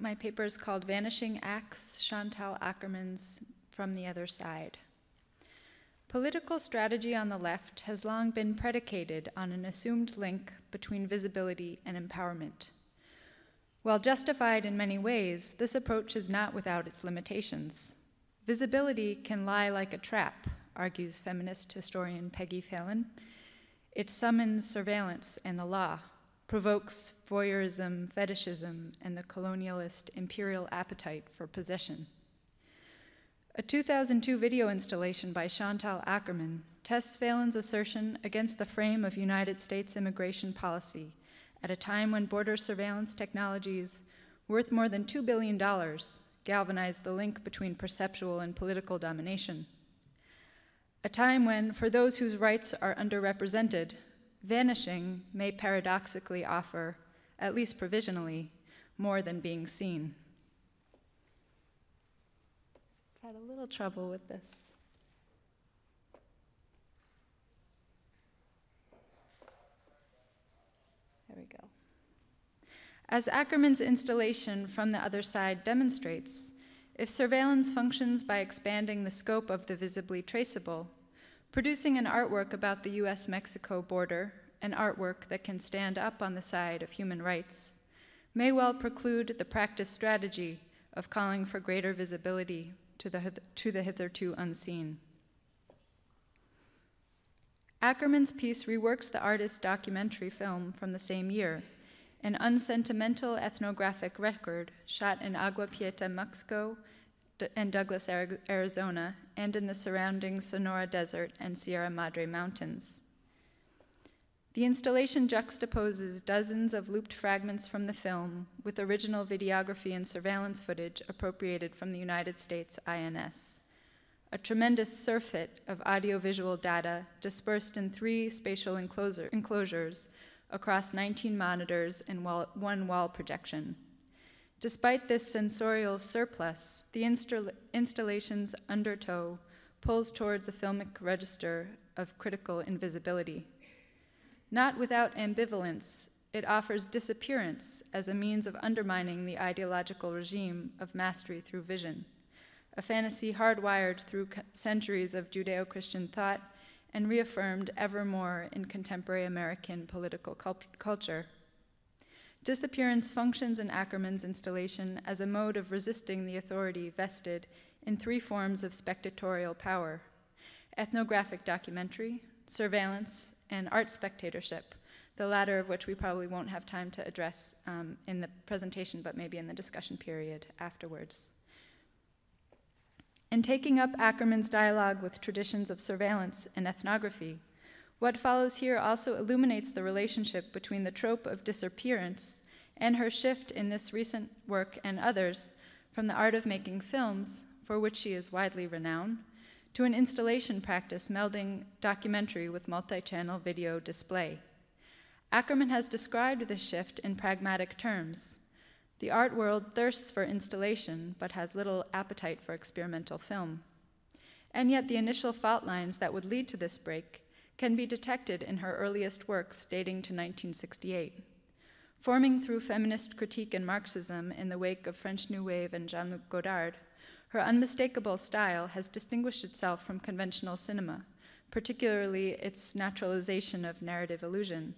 my paper is called Vanishing Acts, Chantal Akerman's From the Other Side. Political strategy on the left has long been predicated on an assumed link between visibility and empowerment. While justified in many ways, this approach is not without its limitations. Visibility can lie like a trap, argues feminist historian Peggy Phelan. It summons surveillance and the law, provokes voyeurism, fetishism, and the colonialist imperial appetite for possession. A 2002 video installation by Chantal Akerman tests Phelan's assertion against the frame of United States immigration policy at a time when border surveillance technologies, worth more than $2 billion, galvanized the link between perceptual and political domination. A time when, for those whose rights are underrepresented, vanishing may paradoxically offer, at least provisionally, more than being seen. I've had a little trouble with this. There we go. As Akerman's installation from the other side demonstrates, if surveillance functions by expanding the scope of the visibly traceable, producing an artwork about the US Mexico border, an artwork that can stand up on the side of human rights, may well preclude the practice strategy of calling for greater visibility to the, to the hitherto unseen. Akerman's piece reworks the artist's documentary film from the same year, an unsentimental ethnographic record shot in Agua Prieta, Mexico, and Douglas, Arizona, and in the surrounding Sonora Desert and Sierra Madre Mountains. The installation juxtaposes dozens of looped fragments from the film with original videography and surveillance footage appropriated from the United States INS. A tremendous surfeit of audiovisual data dispersed in three spatial enclosure, enclosures across 19 monitors and wall, one wall projection. Despite this sensorial surplus, the insta installation's undertow pulls towards a filmic register of critical invisibility. Not without ambivalence, it offers disappearance as a means of undermining the ideological regime of mastery through vision, a fantasy hardwired through centuries of Judeo Christian thought and reaffirmed ever more in contemporary American political cult culture. Disappearance functions in Akerman's installation as a mode of resisting the authority vested in three forms of spectatorial power ethnographic documentary, surveillance, and art spectatorship, the latter of which we probably won't have time to address um, in the presentation, but maybe in the discussion period afterwards. In taking up Akerman's dialogue with traditions of surveillance and ethnography, what follows here also illuminates the relationship between the trope of disappearance and her shift in this recent work and others from the art of making films, for which she is widely renowned, to an installation practice melding documentary with multi-channel video display. Akerman has described this shift in pragmatic terms. The art world thirsts for installation, but has little appetite for experimental film. And yet the initial fault lines that would lead to this break can be detected in her earliest works dating to 1968. Forming through feminist critique and Marxism in the wake of French New Wave and Jean-Luc Godard, her unmistakable style has distinguished itself from conventional cinema, particularly its naturalization of narrative illusion.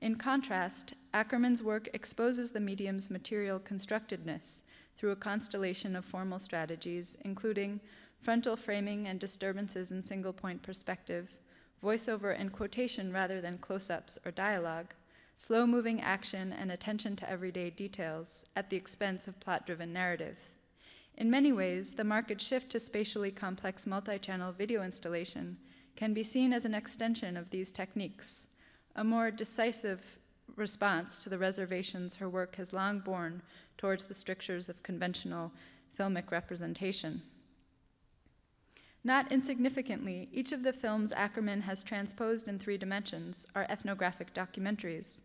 In contrast, Akerman's work exposes the medium's material constructedness through a constellation of formal strategies, including frontal framing and disturbances in single point perspective, voiceover and quotation rather than close ups or dialogue, slow moving action and attention to everyday details at the expense of plot driven narrative. In many ways, the market shift to spatially complex multi-channel video installation can be seen as an extension of these techniques, a more decisive response to the reservations her work has long borne towards the strictures of conventional filmic representation. Not insignificantly, each of the films Akerman has transposed in three dimensions are ethnographic documentaries,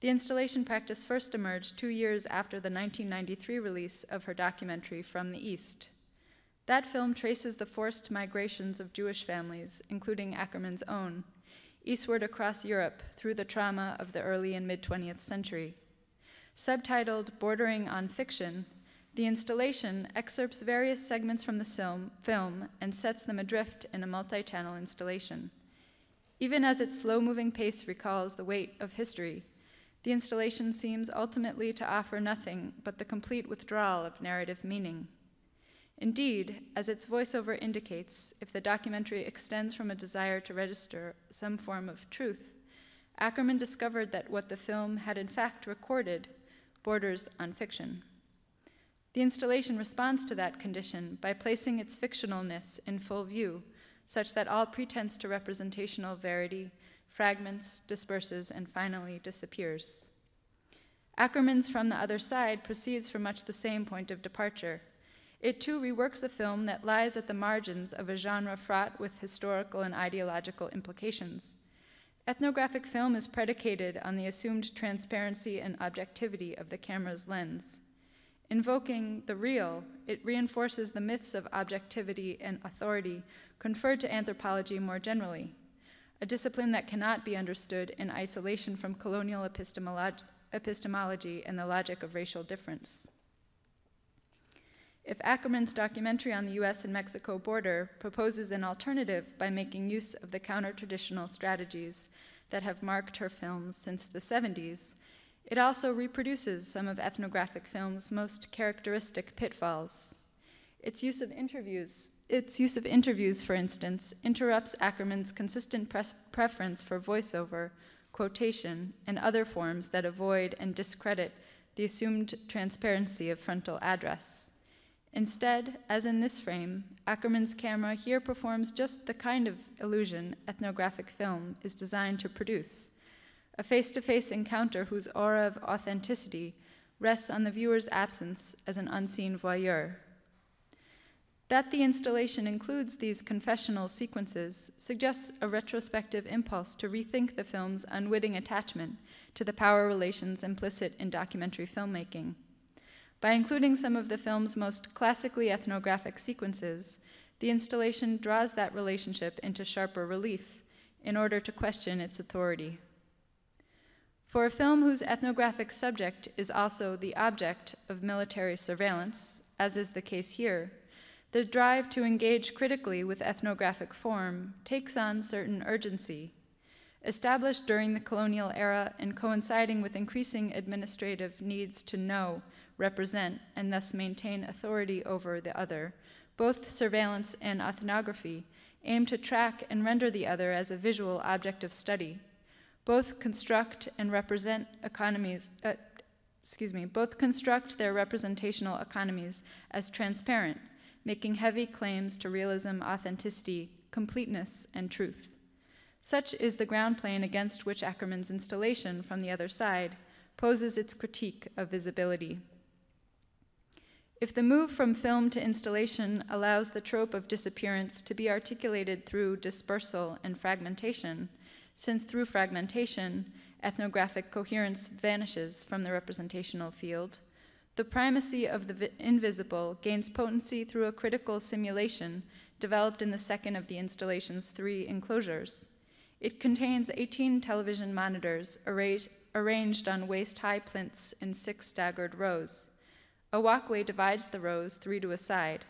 the installation practice first emerged two years after the 1993 release of her documentary From the East. That film traces the forced migrations of Jewish families, including Akerman's own, eastward across Europe through the trauma of the early and mid 20th century. Subtitled Bordering on Fiction, the installation excerpts various segments from the film, and sets them adrift in a multi channel installation. Even as its slow moving pace recalls the weight of history, the installation seems ultimately to offer nothing but the complete withdrawal of narrative meaning. Indeed, as its voiceover indicates, if the documentary extends from a desire to register some form of truth, Akerman discovered that what the film had in fact recorded borders on fiction. The installation responds to that condition by placing its fictionalness in full view, such that all pretense to representational verity fragments, disperses, and finally disappears. Akerman's From the Other Side proceeds from much the same point of departure. It too reworks a film that lies at the margins of a genre fraught with historical and ideological implications. Ethnographic film is predicated on the assumed transparency and objectivity of the camera's lens. Invoking the real, it reinforces the myths of objectivity and authority conferred to anthropology more generally, a discipline that cannot be understood in isolation from colonial epistemolo- epistemology and the logic of racial difference. If Akerman's documentary on the US and Mexico border proposes an alternative by making use of the counter traditional strategies that have marked her films since the 70s, it also reproduces some of ethnographic film's most characteristic pitfalls. Its use of interviews, its use of interviews, for instance, interrupts Akerman's consistent preference for voiceover, quotation, and other forms that avoid and discredit the assumed transparency of frontal address. Instead, as in this frame, Akerman's camera here performs just the kind of illusion ethnographic film is designed to produce a face to face encounter whose aura of authenticity rests on the viewer's absence as an unseen voyeur. That the installation includes these confessional sequences suggests a retrospective impulse to rethink the film's unwitting attachment to the power relations implicit in documentary filmmaking. By including some of the film's most classically ethnographic sequences, the installation draws that relationship into sharper relief in order to question its authority. For a film whose ethnographic subject is also the object of military surveillance, as is the case here, the drive to engage critically with ethnographic form takes on certain urgency. Established during the colonial era and coinciding with increasing administrative needs to know represent, and thus maintain authority over the other, both surveillance and ethnography aim to track and render the other as a visual object of study. Both construct and represent economies, uh, excuse me, both construct their representational economies as transparent, making heavy claims to realism, authenticity, completeness, and truth. Such is the ground plane against which Akerman's installation, from the other side, poses its critique of visibility. If the move from film to installation allows the trope of disappearance to be articulated through dispersal and fragmentation, since through fragmentation, ethnographic coherence vanishes from the representational field, the primacy of the invisible gains potency through a critical simulation developed in the second of the installation's three enclosures. It contains 18 television monitors arranged on waist high plinths in six staggered rows. A walkway divides the rows, three to a side.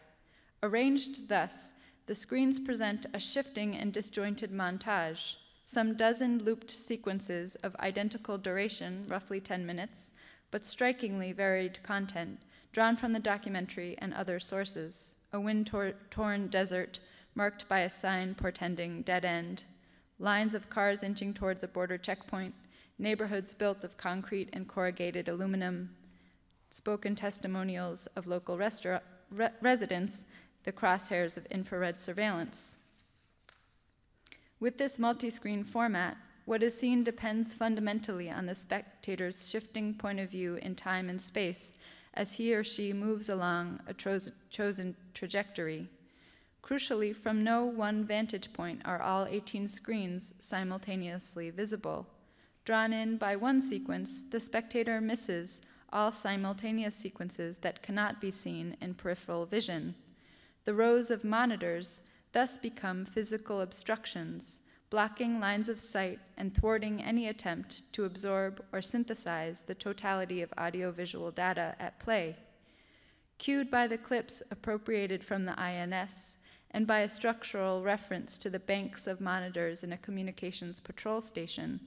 Arranged thus, the screens present a shifting and disjointed montage, some dozen looped sequences of identical duration, roughly 10 minutes, but strikingly varied content, drawn from the documentary and other sources. A wind torn desert marked by a sign portending dead end, lines of cars inching towards a border checkpoint, neighborhoods built of concrete and corrugated aluminum, spoken testimonials of local re- residents, the crosshairs of infrared surveillance. With this multi screen format, what is seen depends fundamentally on the spectator's shifting point of view in time and space as he or she moves along a chosen trajectory. Crucially, from no one vantage point are all 18 screens simultaneously visible. Drawn in by one sequence, the spectator misses all simultaneous sequences that cannot be seen in peripheral vision. The rows of monitors thus become physical obstructions, blocking lines of sight and thwarting any attempt to absorb or synthesize the totality of audiovisual data at play. Cued by the clips appropriated from the INS and by a structural reference to the banks of monitors in a communications patrol station,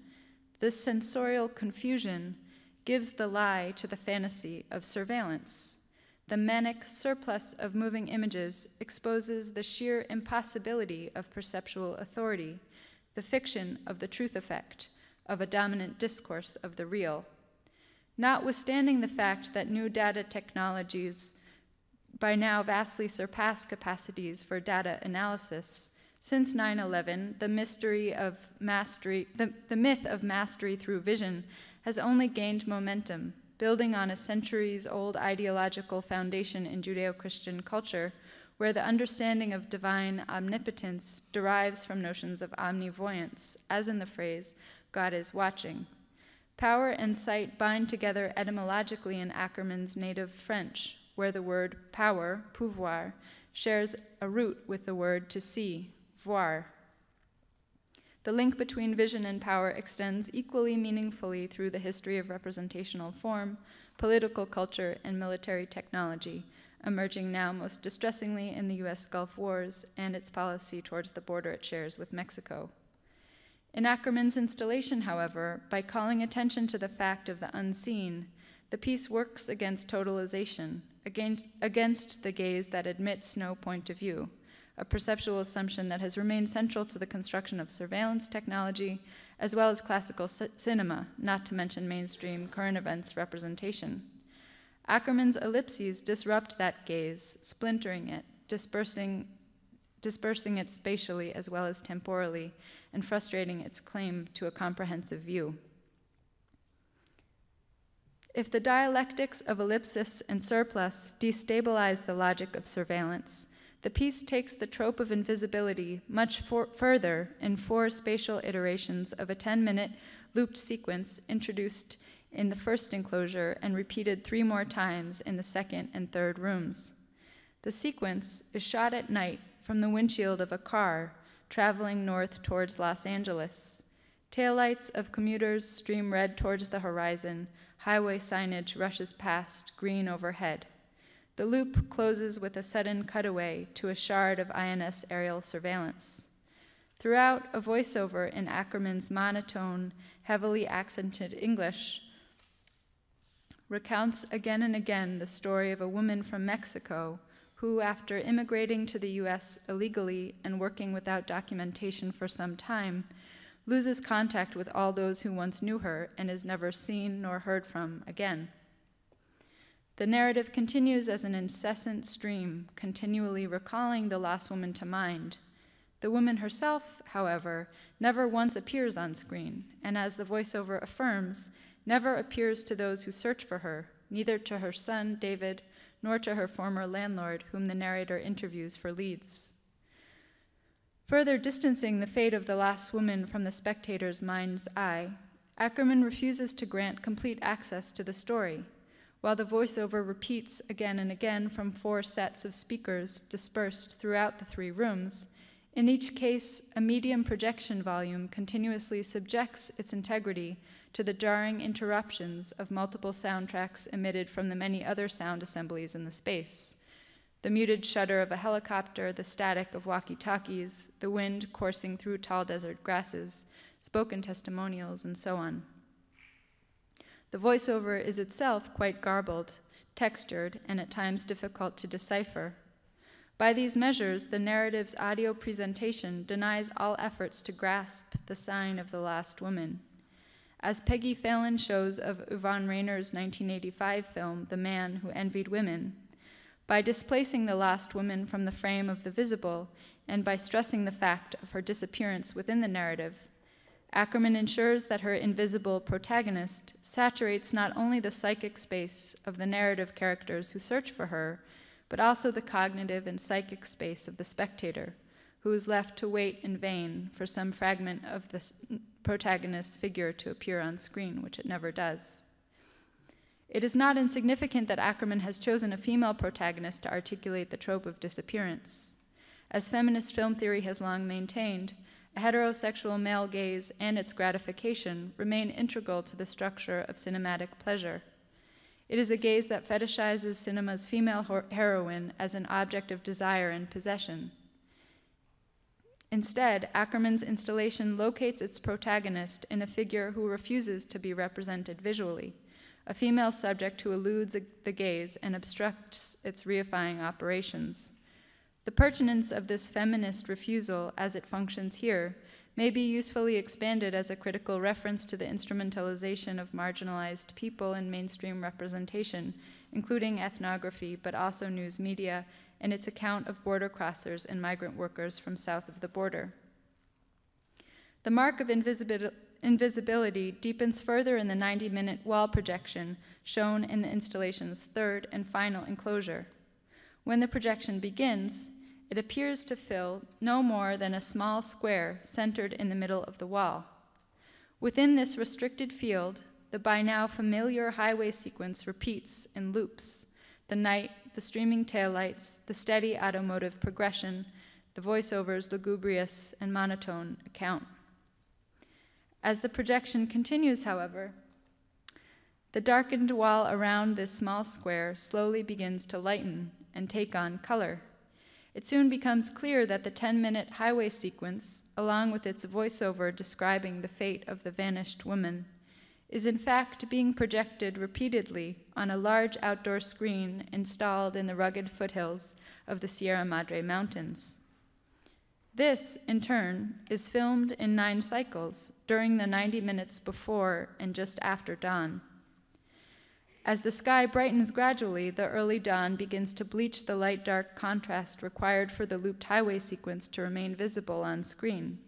this sensorial confusion gives the lie to the fantasy of surveillance. The manic surplus of moving images exposes the sheer impossibility of perceptual authority, the fiction of the truth effect, of a dominant discourse of the real. Notwithstanding the fact that new data technologies by now vastly surpass capacities for data analysis, since 9 11, the mystery of mastery, the, the myth of mastery through vision has only gained momentum, building on a centuries old ideological foundation in Judeo Christian culture, where the understanding of divine omnipotence derives from notions of omnivoyance, as in the phrase, God is watching. Power and sight bind together etymologically in Akerman's native French, where the word power, pouvoir, shares a root with the word to see, voir. The link between vision and power extends equally meaningfully through the history of representational form, political culture, and military technology, emerging now most distressingly in the US Gulf Wars and its policy towards the border it shares with Mexico. In Akerman's installation, however, by calling attention to the fact of the unseen, the piece works against totalization, against, against the gaze that admits no point of view a perceptual assumption that has remained central to the construction of surveillance technology, as well as classical cinema, not to mention mainstream current events representation. Akerman's ellipses disrupt that gaze, splintering it, dispersing, dispersing it spatially as well as temporally, and frustrating its claim to a comprehensive view. If the dialectics of ellipsis and surplus destabilize the logic of surveillance, the piece takes the trope of invisibility much further in four spatial iterations of a 10 minute looped sequence introduced in the first enclosure and repeated three more times in the second and third rooms. The sequence is shot at night from the windshield of a car traveling north towards Los Angeles. Taillights of commuters stream red towards the horizon, highway signage rushes past, green overhead. The loop closes with a sudden cutaway to a shard of INS aerial surveillance. Throughout, a voiceover in Akerman's monotone, heavily accented English recounts again and again the story of a woman from Mexico who, after immigrating to the US illegally and working without documentation for some time, loses contact with all those who once knew her and is never seen nor heard from again. The narrative continues as an incessant stream, continually recalling the lost woman to mind. The woman herself, however, never once appears on screen, and as the voiceover affirms, never appears to those who search for her, neither to her son, David, nor to her former landlord, whom the narrator interviews for leads. Further distancing the fate of the lost woman from the spectator's mind's eye, Akerman refuses to grant complete access to the story, while the voiceover repeats again and again from four sets of speakers dispersed throughout the three rooms, in each case, a medium projection volume continuously subjects its integrity to the jarring interruptions of multiple soundtracks emitted from the many other sound assemblies in the space. The muted shudder of a helicopter, the static of walkie talkies, the wind coursing through tall desert grasses, spoken testimonials, and so on. The voiceover is itself quite garbled, textured, and at times difficult to decipher. By these measures, the narrative's audio presentation denies all efforts to grasp the sign of the last woman. As Peggy Phelan shows of Yvonne Rainer's 1985 film, The Man Who Envied Women, by displacing the last woman from the frame of the visible and by stressing the fact of her disappearance within the narrative, Akerman ensures that her invisible protagonist saturates not only the psychic space of the narrative characters who search for her, but also the cognitive and psychic space of the spectator, who is left to wait in vain for some fragment of the protagonist's figure to appear on screen, which it never does. It is not insignificant that Akerman has chosen a female protagonist to articulate the trope of disappearance. As feminist film theory has long maintained, a heterosexual male gaze and its gratification remain integral to the structure of cinematic pleasure. It is a gaze that fetishizes cinema's female heroine as an object of desire and possession. Instead, Akerman's installation locates its protagonist in a figure who refuses to be represented visually, a female subject who eludes the gaze and obstructs its reifying operations. The pertinence of this feminist refusal as it functions here may be usefully expanded as a critical reference to the instrumentalization of marginalized people in mainstream representation, including ethnography, but also news media, and its account of border crossers and migrant workers from south of the border. The mark of invisibility deepens further in the 90 minute wall projection shown in the installation's third and final enclosure. When the projection begins, it appears to fill no more than a small square centered in the middle of the wall. Within this restricted field, the by now familiar highway sequence repeats in loops the night, the streaming taillights, the steady automotive progression, the voiceover's lugubrious and monotone account. As the projection continues, however, the darkened wall around this small square slowly begins to lighten and take on color. It soon becomes clear that the 10 minute highway sequence, along with its voiceover describing the fate of the vanished woman, is in fact being projected repeatedly on a large outdoor screen installed in the rugged foothills of the Sierra Madre Mountains. This, in turn, is filmed in nine cycles during the 90 minutes before and just after dawn. As the sky brightens gradually, the early dawn begins to bleach the light dark contrast required for the looped highway sequence to remain visible on screen.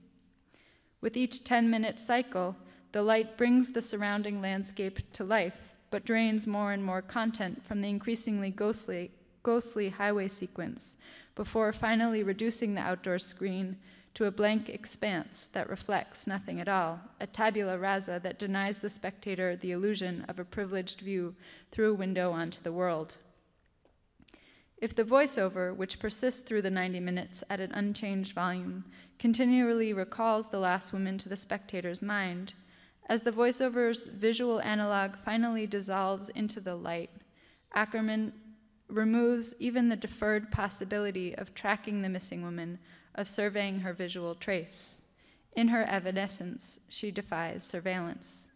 With each 10 minute cycle, the light brings the surrounding landscape to life, but drains more and more content from the increasingly ghostly, ghostly highway sequence before finally reducing the outdoor screen to a blank expanse that reflects nothing at all, a tabula rasa that denies the spectator the illusion of a privileged view through a window onto the world. If the voiceover, which persists through the 90 minutes at an unchanged volume, continually recalls the last woman to the spectator's mind, as the voiceover's visual analog finally dissolves into the light, Akerman removes even the deferred possibility of tracking the missing woman of surveying her visual trace. In her evanescence, she defies surveillance.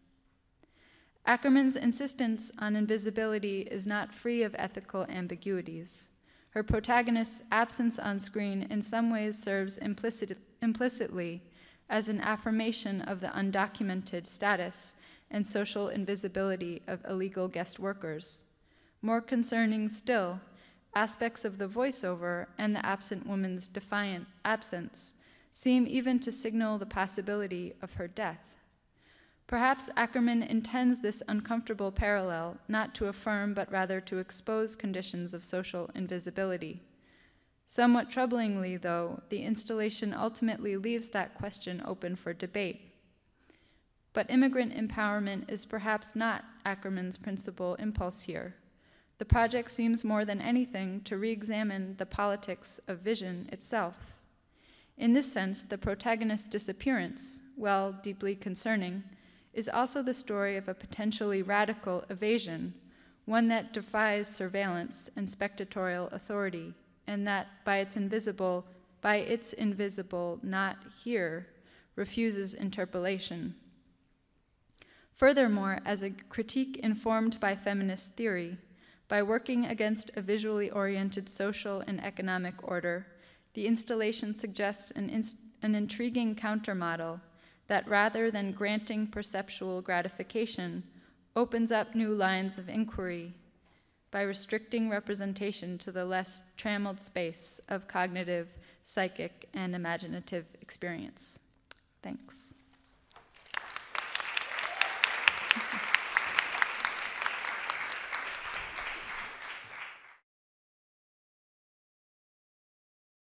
Akerman's insistence on invisibility is not free of ethical ambiguities. Her protagonist's absence on screen in some ways serves implicit, implicitly as an affirmation of the undocumented status and social invisibility of illegal guest workers. More concerning still, aspects of the voiceover and the absent woman's defiant absence seem even to signal the possibility of her death. Perhaps Akerman intends this uncomfortable parallel not to affirm but rather to expose conditions of social invisibility. Somewhat troublingly, though, the installation ultimately leaves that question open for debate. But immigrant empowerment is perhaps not Akerman's principal impulse here. The project seems more than anything to re examine the politics of vision itself. In this sense, the protagonist's disappearance, while deeply concerning, is also the story of a potentially radical evasion, one that defies surveillance and spectatorial authority, and that by its invisible, by its invisible not here, refuses interpolation. Furthermore, as a critique informed by feminist theory, by working against a visually oriented social and economic order, the installation suggests an, inst- an intriguing countermodel that rather than granting perceptual gratification, opens up new lines of inquiry by restricting representation to the less trammeled space of cognitive, psychic, and imaginative experience. Thanks.